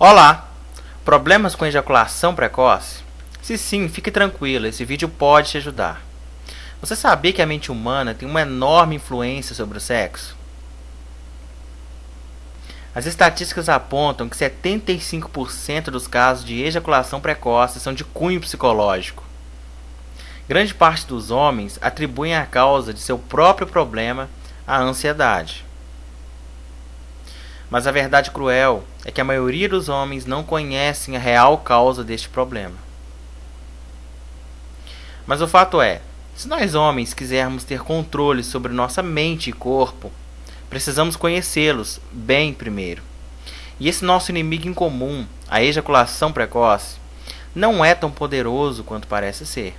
Olá! Problemas com ejaculação precoce? Se sim, fique tranquilo, esse vídeo pode te ajudar. Você sabia que a mente humana tem uma enorme influência sobre o sexo? As estatísticas apontam que 75% dos casos de ejaculação precoce são de cunho psicológico. Grande parte dos homens atribuem a causa de seu próprio problema à ansiedade. Mas a verdade cruel é que a maioria dos homens não conhecem a real causa deste problema. Mas o fato é, se nós homens quisermos ter controle sobre nossa mente e corpo, precisamos conhecê-los bem primeiro. E esse nosso inimigo em comum, a ejaculação precoce, não é tão poderoso quanto parece ser.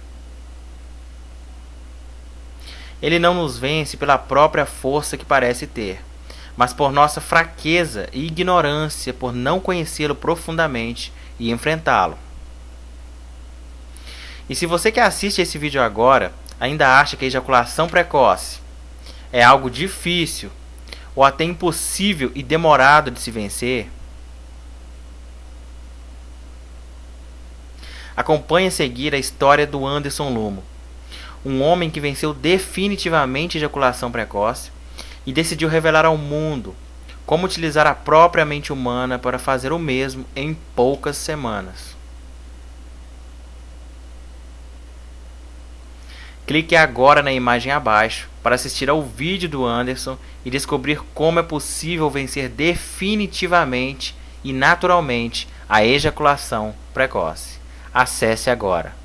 Ele não nos vence pela própria força que parece ter mas por nossa fraqueza e ignorância por não conhecê-lo profundamente e enfrentá-lo. E se você que assiste esse vídeo agora ainda acha que a ejaculação precoce é algo difícil ou até impossível e demorado de se vencer, acompanhe a seguir a história do Anderson Lumo, um homem que venceu definitivamente a ejaculação precoce e decidiu revelar ao mundo como utilizar a própria mente humana para fazer o mesmo em poucas semanas. Clique agora na imagem abaixo para assistir ao vídeo do Anderson e descobrir como é possível vencer definitivamente e naturalmente a ejaculação precoce. Acesse agora.